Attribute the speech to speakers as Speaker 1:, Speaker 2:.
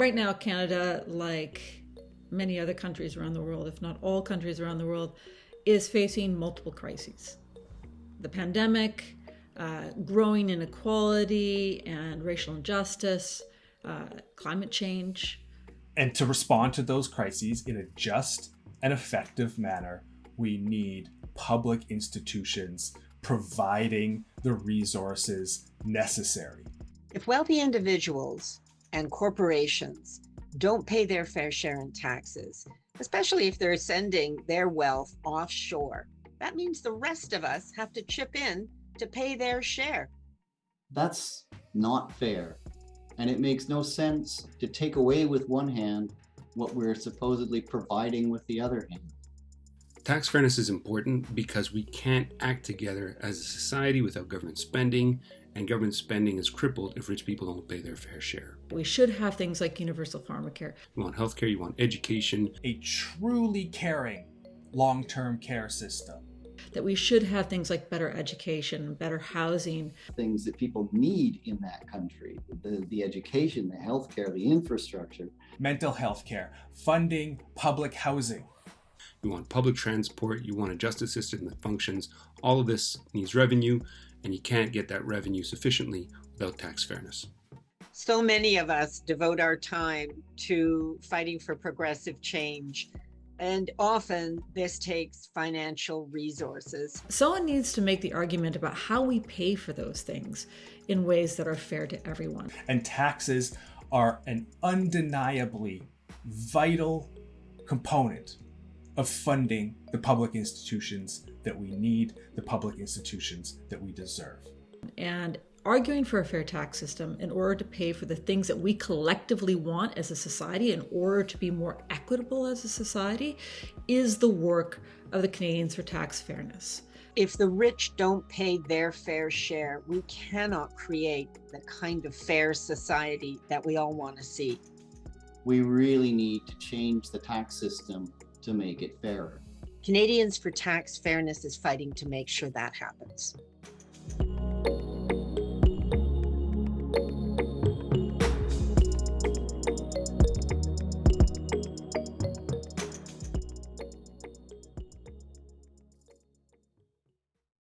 Speaker 1: right now, Canada, like many other countries around the world, if not all countries around the world, is facing multiple crises. The pandemic, uh, growing inequality and racial injustice, uh, climate change.
Speaker 2: And to respond to those crises in a just and effective manner, we need public institutions providing the resources necessary.
Speaker 3: If wealthy individuals and corporations don't pay their fair share in taxes, especially if they're sending their wealth offshore, that means the rest of us have to chip in to pay their share.
Speaker 4: That's not fair. And it makes no sense to take away with one hand what we're supposedly providing with the other hand.
Speaker 5: Tax fairness is important because we can't act together as a society without government spending, and government spending is crippled if rich people don't pay their fair share.
Speaker 1: We should have things like universal pharmacare.
Speaker 5: You want healthcare, you want education.
Speaker 2: A truly caring long-term care system.
Speaker 1: That we should have things like better education, better housing.
Speaker 4: Things that people need in that country, the, the education, the healthcare, the infrastructure.
Speaker 2: Mental health care, funding public housing.
Speaker 5: You want public transport, you want a justice system that functions. All of this needs revenue, and you can't get that revenue sufficiently without tax fairness.
Speaker 3: So many of us devote our time to fighting for progressive change. And often this takes financial resources.
Speaker 1: Someone needs to make the argument about how we pay for those things in ways that are fair to everyone.
Speaker 2: And taxes are an undeniably vital component of funding the public institutions that we need, the public institutions that we deserve.
Speaker 1: And arguing for a fair tax system in order to pay for the things that we collectively want as a society in order to be more equitable as a society is the work of the Canadians for Tax Fairness.
Speaker 3: If the rich don't pay their fair share, we cannot create the kind of fair society that we all want to see.
Speaker 4: We really need to change the tax system to make it fairer.
Speaker 3: Canadians for Tax Fairness is fighting to make sure that happens.